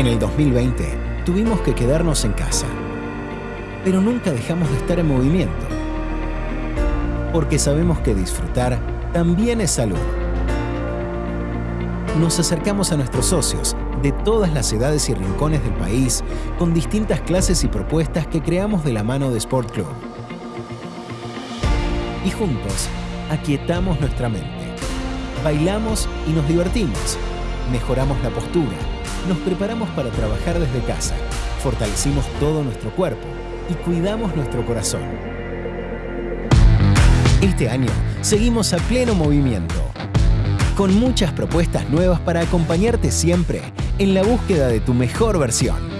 En el 2020 tuvimos que quedarnos en casa, pero nunca dejamos de estar en movimiento, porque sabemos que disfrutar también es salud. Nos acercamos a nuestros socios de todas las edades y rincones del país con distintas clases y propuestas que creamos de la mano de Sport Club. Y juntos, aquietamos nuestra mente. Bailamos y nos divertimos. Mejoramos la postura. Nos preparamos para trabajar desde casa. Fortalecimos todo nuestro cuerpo y cuidamos nuestro corazón. Este año seguimos a pleno movimiento, con muchas propuestas nuevas para acompañarte siempre en la búsqueda de tu mejor versión.